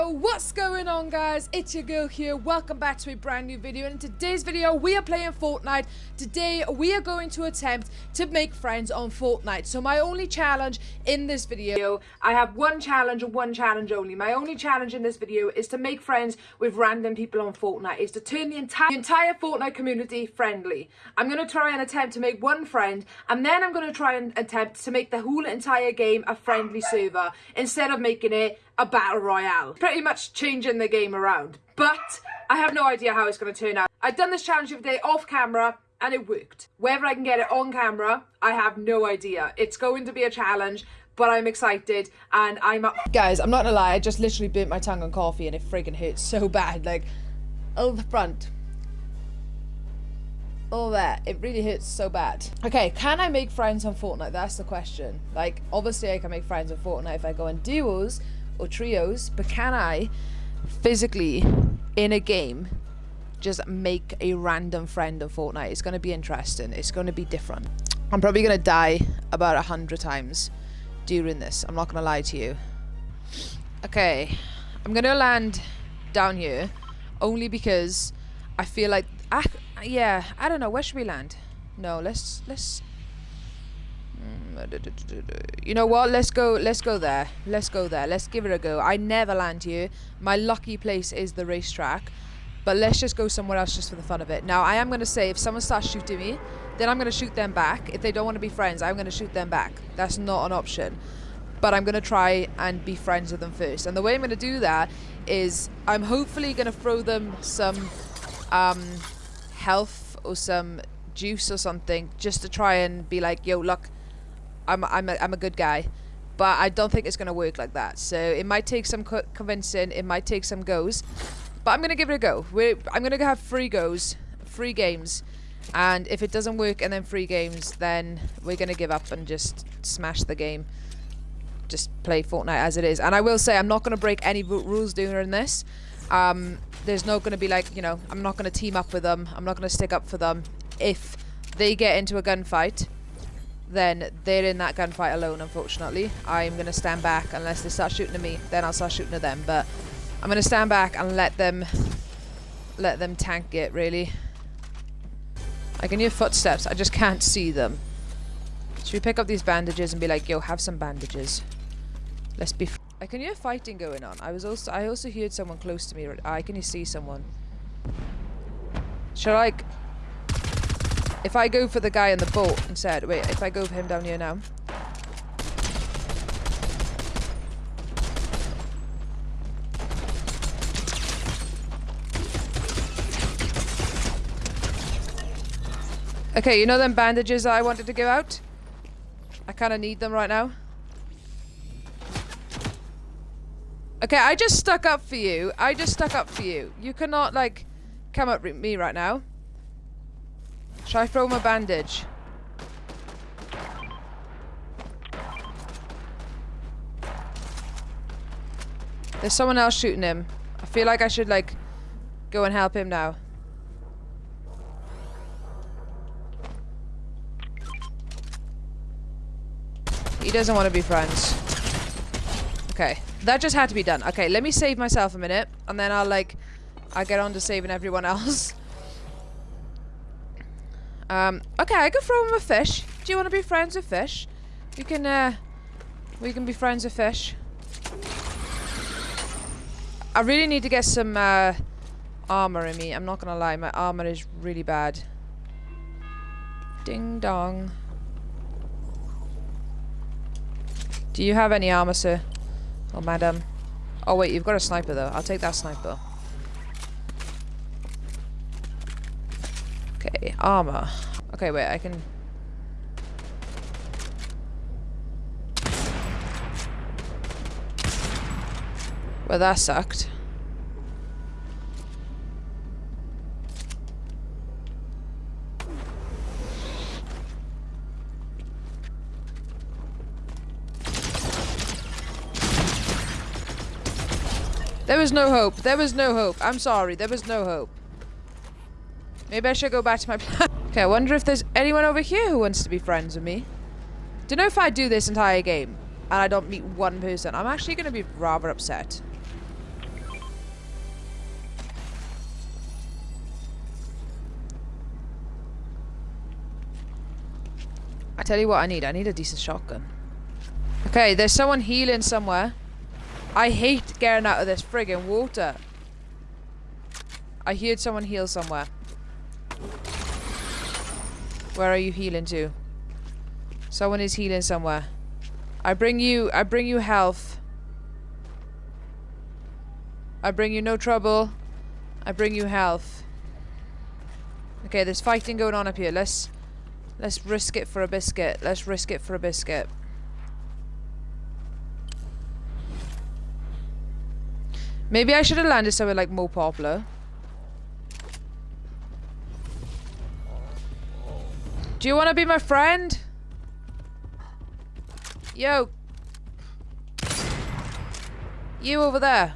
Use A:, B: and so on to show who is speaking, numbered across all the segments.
A: What's going on guys? It's your girl here. Welcome back to a brand new video. In today's video we are playing Fortnite. Today we are going to attempt to make friends on Fortnite. So my only challenge in this video I have one challenge and one challenge only. My only challenge in this video is to make friends with random people on Fortnite is to turn the entire the entire Fortnite community friendly. I'm gonna try and attempt to make one friend and then I'm gonna try and attempt to make the whole entire game a friendly server instead of making it a battle royale. Pretty much changing the game around. But I have no idea how it's going to turn out. I've done this challenge of the day off camera and it worked. Whether I can get it on camera, I have no idea. It's going to be a challenge, but I'm excited and I'm up. Guys, I'm not gonna lie, I just literally burnt my tongue on coffee and it friggin' hurts so bad. Like, oh, the front. All that. It really hurts so bad. Okay, can I make friends on Fortnite? That's the question. Like, obviously I can make friends on Fortnite if I go in duos, or trios, but can I physically in a game just make a random friend of Fortnite? It's going to be interesting. It's going to be different. I'm probably going to die about a hundred times during this. I'm not going to lie to you. Okay, I'm going to land down here only because I feel like, I, yeah, I don't know. Where should we land? No, let's, let's, you know what? Let's go. Let's go there. Let's go there. Let's give it a go. I never land here. My lucky place is the racetrack. But let's just go somewhere else just for the fun of it. Now, I am going to say if someone starts shooting me, then I'm going to shoot them back. If they don't want to be friends, I'm going to shoot them back. That's not an option. But I'm going to try and be friends with them first. And the way I'm going to do that is I'm hopefully going to throw them some um, health or some juice or something just to try and be like, yo, look, I'm I'm a, I'm a good guy, but I don't think it's gonna work like that. So it might take some co convincing. It might take some goes, but I'm gonna give it a go. We're, I'm gonna have three goes, free games, and if it doesn't work and then three games, then we're gonna give up and just smash the game. Just play Fortnite as it is. And I will say I'm not gonna break any rules during this. Um, there's not gonna be like you know I'm not gonna team up with them. I'm not gonna stick up for them if they get into a gunfight then they're in that gunfight alone, unfortunately. I'm going to stand back unless they start shooting at me. Then I'll start shooting at them. But I'm going to stand back and let them let them tank it, really. I can hear footsteps. I just can't see them. Should we pick up these bandages and be like, yo, have some bandages. Let's be... I can hear fighting going on. I was also... I also heard someone close to me. I can you see someone. Should I... If I go for the guy in the boat instead, wait, if I go for him down here now. Okay, you know them bandages I wanted to give out? I kind of need them right now. Okay, I just stuck up for you. I just stuck up for you. You cannot, like, come at me right now. Should I throw him a bandage? There's someone else shooting him. I feel like I should, like, go and help him now. He doesn't want to be friends. Okay. That just had to be done. Okay, let me save myself a minute. And then I'll, like, I'll get on to saving everyone else. Um, okay, I can throw him a fish. Do you want to be friends with fish? We can, uh, we can be friends with fish. I really need to get some, uh, armor in me. I'm not gonna lie, my armor is really bad. Ding dong. Do you have any armor, sir? Oh, madam. Oh, wait, you've got a sniper, though. I'll take that sniper. Armor. Okay, wait, I can... Well, that sucked. There was no hope. There was no hope. I'm sorry. There was no hope. Maybe I should go back to my plan. okay, I wonder if there's anyone over here who wants to be friends with me. Do you know if I do this entire game and I don't meet one person, I'm actually going to be rather upset. I tell you what I need. I need a decent shotgun. Okay, there's someone healing somewhere. I hate getting out of this friggin' water. I heard someone heal somewhere. Where are you healing to? Someone is healing somewhere. I bring you, I bring you health. I bring you no trouble. I bring you health. Okay, there's fighting going on up here. Let's, let's risk it for a biscuit. Let's risk it for a biscuit. Maybe I should have landed somewhere like more popular. Do you want to be my friend? Yo. You over there.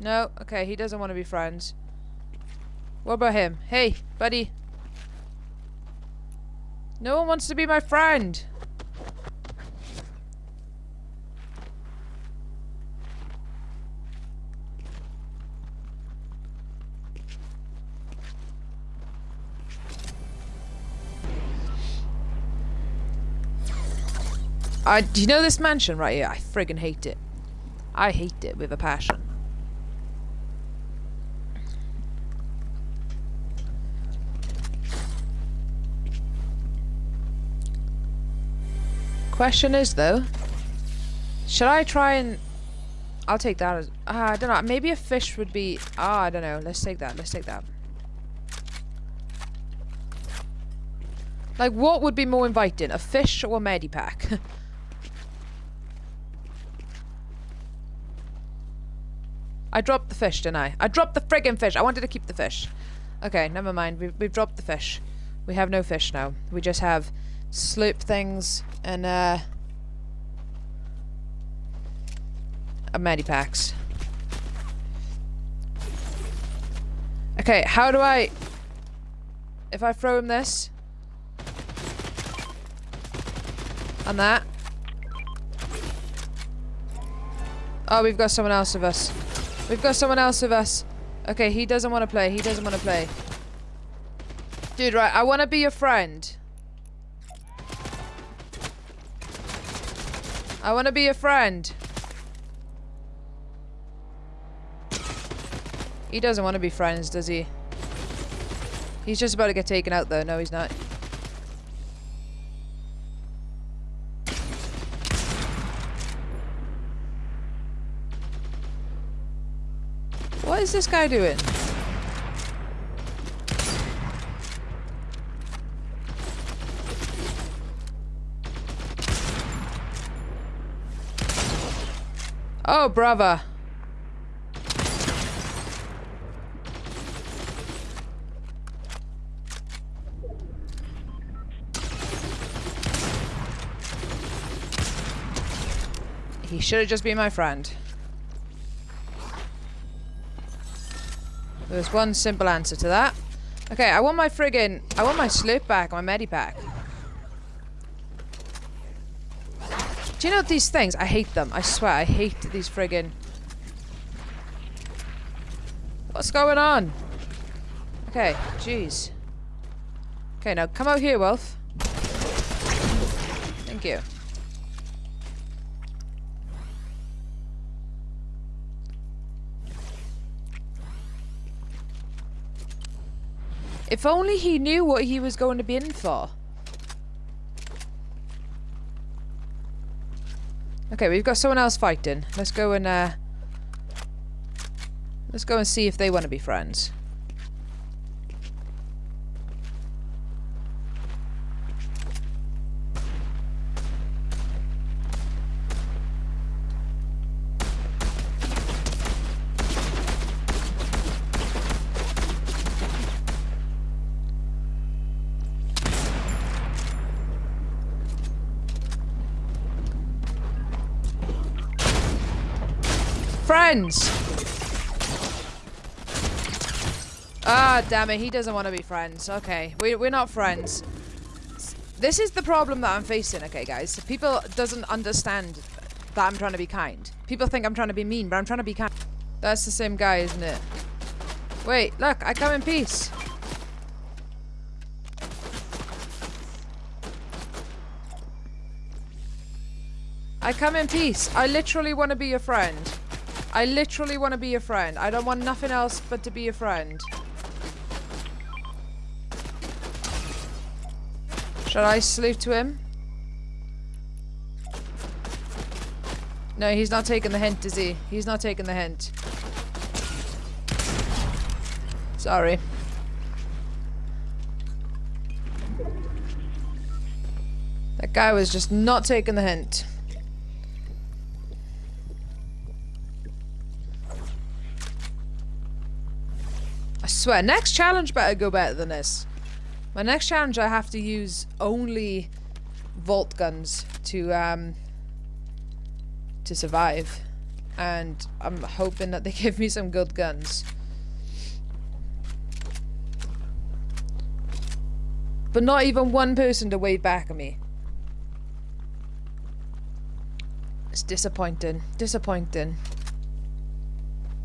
A: No? Okay, he doesn't want to be friends. What about him? Hey, buddy. No one wants to be my friend. I, do you know this mansion right here? I friggin' hate it. I hate it with a passion. Question is though, should I try and... I'll take that as... Uh, I don't know, maybe a fish would be... Ah, oh, I don't know. Let's take that, let's take that. Like, what would be more inviting? A fish or a medipack? I dropped the fish, didn't I? I dropped the friggin' fish. I wanted to keep the fish. Okay, never mind. We've, we've dropped the fish. We have no fish now. We just have sloop things and, uh... A medipacks. Okay, how do I... If I throw him this... And that... Oh, we've got someone else with us. We've got someone else with us. Okay, he doesn't want to play. He doesn't want to play. Dude, right, I want to be your friend. I want to be your friend. He doesn't want to be friends, does he? He's just about to get taken out, though. No, he's not. Is this guy doing? Oh, brother. He should have just been my friend. There's one simple answer to that. Okay, I want my friggin... I want my slip back, my medipack. Do you know these things? I hate them. I swear, I hate these friggin... What's going on? Okay, jeez. Okay, now come out here, Wolf. Thank you. If only he knew what he was going to be in for. Okay, we've got someone else fighting. Let's go and, uh... Let's go and see if they want to be friends. friends. Ah, damn it. He doesn't want to be friends. Okay. We, we're not friends. This is the problem that I'm facing, okay, guys? People doesn't understand that I'm trying to be kind. People think I'm trying to be mean, but I'm trying to be kind. That's the same guy, isn't it? Wait, look. I come in peace. I come in peace. I literally want to be your friend. I literally want to be your friend. I don't want nothing else but to be your friend. Shall I salute to him? No, he's not taking the hint, is he? He's not taking the hint. Sorry. That guy was just not taking the hint. Swear, next challenge better go better than this. My next challenge I have to use only vault guns to um to survive. And I'm hoping that they give me some good guns. But not even one person to wave back at me. It's disappointing. Disappointing.